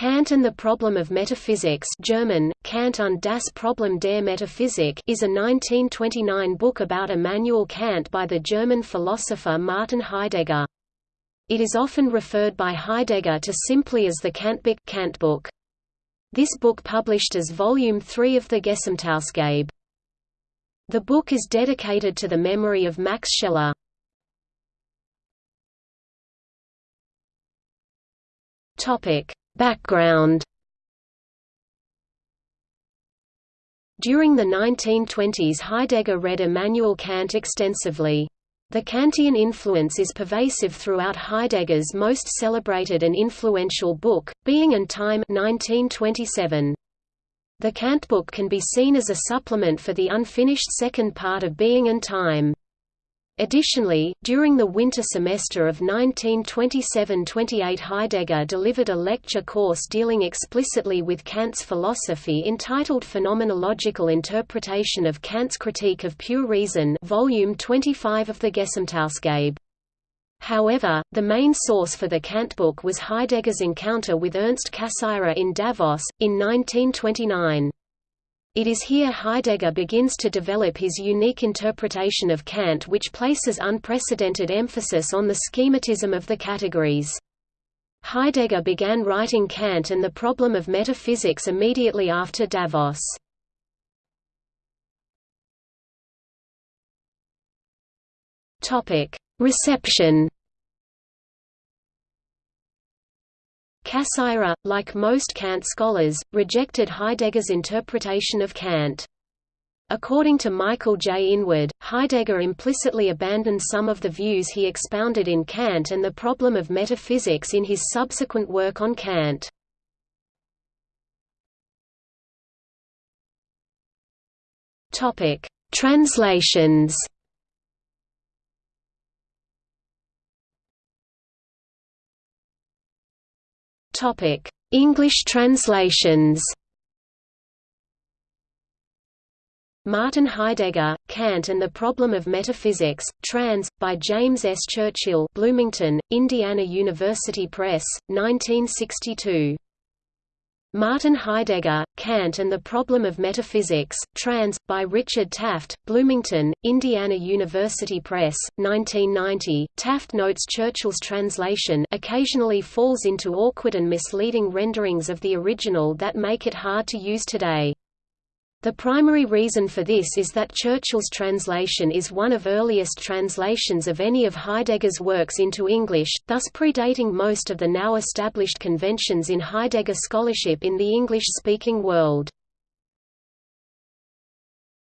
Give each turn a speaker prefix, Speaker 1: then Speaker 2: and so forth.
Speaker 1: Kant and the Problem of Metaphysics German, Kant und das Problem der Metaphysik is a 1929 book about Immanuel Kant by the German philosopher Martin Heidegger. It is often referred by Heidegger to simply as the Kantbuch Kantbook. This book published as Volume 3 of the Gesamtausgabe. The book is dedicated to the memory of Max Scheler. Topic Background During the 1920s Heidegger read Immanuel Kant extensively. The Kantian influence is pervasive throughout Heidegger's most celebrated and influential book, Being and Time 1927. The Kantbook can be seen as a supplement for the unfinished second part of Being and Time. Additionally, during the winter semester of 1927–28 Heidegger delivered a lecture course dealing explicitly with Kant's philosophy entitled Phenomenological Interpretation of Kant's Critique of Pure Reason volume 25 of the Gesamtausgabe. However, the main source for the Kant book was Heidegger's encounter with Ernst Cassirer in Davos, in 1929. It is here Heidegger begins to develop his unique interpretation of Kant which places unprecedented emphasis on the schematism of the categories. Heidegger began writing Kant and the problem of metaphysics immediately after Davos. Reception Cassirer, like most Kant scholars, rejected Heidegger's interpretation of Kant. According to Michael J. Inwood, Heidegger implicitly abandoned some of the views he expounded in Kant and the problem of metaphysics in his subsequent work on Kant. Translations English translations. Martin Heidegger, Kant and the Problem of Metaphysics, trans. by James S. Churchill Bloomington, Indiana University Press, 1962. Martin Heidegger, Kant and the Problem of Metaphysics, trans. by Richard Taft, Bloomington, Indiana University Press, 1990. Taft notes Churchill's translation occasionally falls into awkward and misleading renderings of the original that make it hard to use today. The primary reason for this is that Churchill's translation is one of earliest translations of any of Heidegger's works into English, thus predating most of the now established conventions in Heidegger scholarship in the English-speaking world.